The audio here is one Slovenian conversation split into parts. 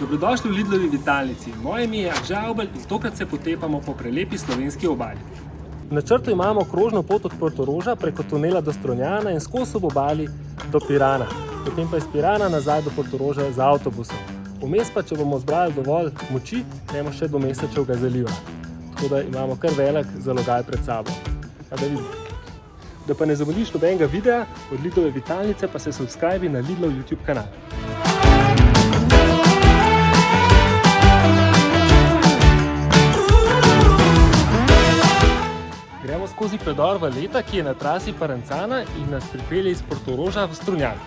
Dobrodošli v Lidlovi vitalnici. Moje ime je Žavbel in tokrat se potepamo po prelepi slovenski obali. V načrtu imamo krožno pot od Portoroža preko tunela do Stronjana in skozi ob obali do Pirana. Potem pa iz Pirana nazaj do Portoroža z avtobusom. Vmes pa, če bomo zbrali dovolj moči, gremo še do Mesečevega zaliva. Tako da imamo kar velik zalogaj pred sabo. Pa da vidimo. Da pa ne zamudiš nobenega videa od Lidlove vitalnice, pa se subscribi na Lidlov YouTube kanal. Skozi predor v Leta, ki je na trasi Parancana in nas pripelje iz Portoroža v Strunjan.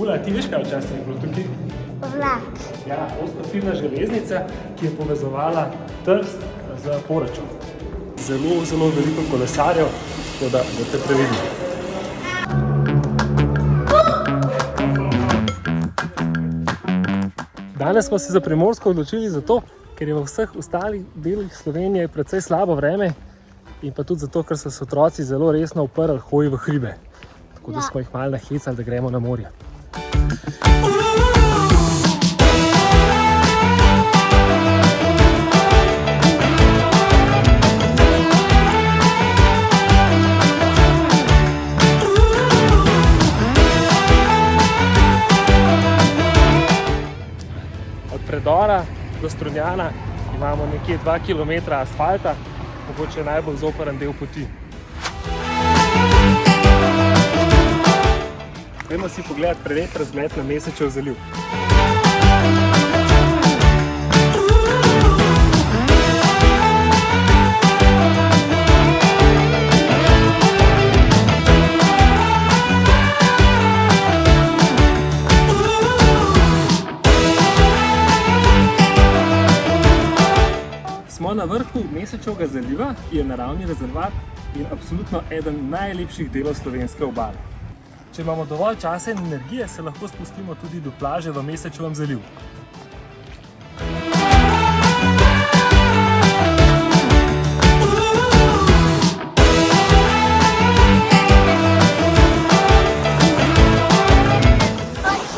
Ula, ti veš, kaj včasih je bilo tukaj? Vlak. Ja, ostotirna železnica, ki je povezovala Trst z Porečem. Zelo, zelo veliko kolesarjev, tako da boste previdni. Danes smo se za Primorsko odločili zato, ker je v vseh ostalih delih Slovenije precej slabo vreme in pa tudi zato, ker so se otroci zelo resno uprli hoji v hribe. Tako da Ja. smo jih malo nahecali, da gremo na morje. Od predora do Strunjana imamo nekje 2 km asfalta, mogoče najbolj zoporen del poti. Gremo si pogledati prelep razgled na Mesečev zaliv. Smo na vrhu Mesečevega zaliva, ki je naravni rezervat in absolutno eden najlepših delov slovenske obale. Če imamo dovolj časa in energije, se lahko spustimo tudi do plaže v Mesečevem zalivu.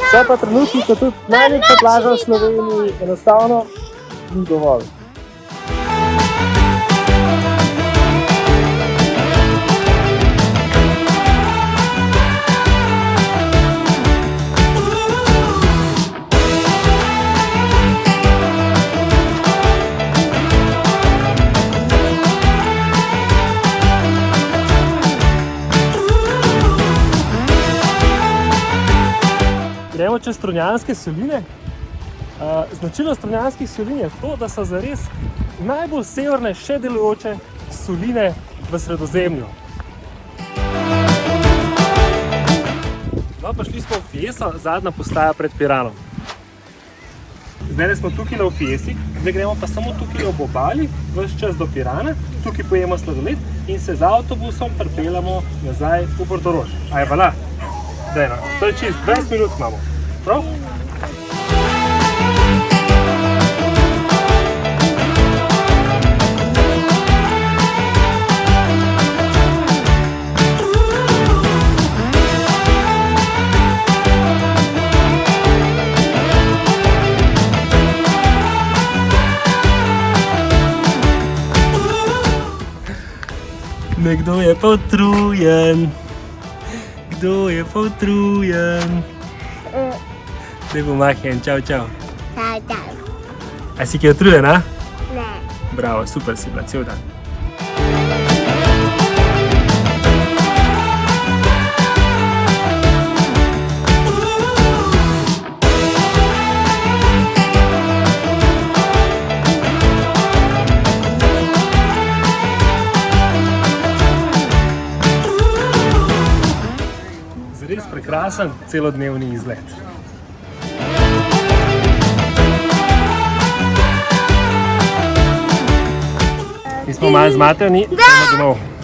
Vse pa trenutno, ko tudi najlepša plaža v Sloveniji, enostavno ni dovolj. Gremo čez Strunjanske soline. Značilnost Strunjanskih solin je to, da so zares najbolj severne še delujoče soline v sredozemlju. No, pa šli smo v Fieso, zadnja postaja pred Piranom. Zdaj smo tukaj v Fiesi, zdaj gremo pa samo tukaj ob obali, vse čas do Pirana, tukaj pojemo sladoled in se z avtobusom pripeljamo nazaj v Portorož. Aj, vala. Daj, no. To je čist, 20 minut imamo. Prav? Nekdo je pa utrujen. Kdo je pa utrujen? Zdaj bo mahen, čau, čau. Čau, čau. A si ki je utrujen, a? Ne. Bravo, super si bila, cel dan. Prekrasen celodnevni izlet. Mi smo malo zmatrani, gremo domov.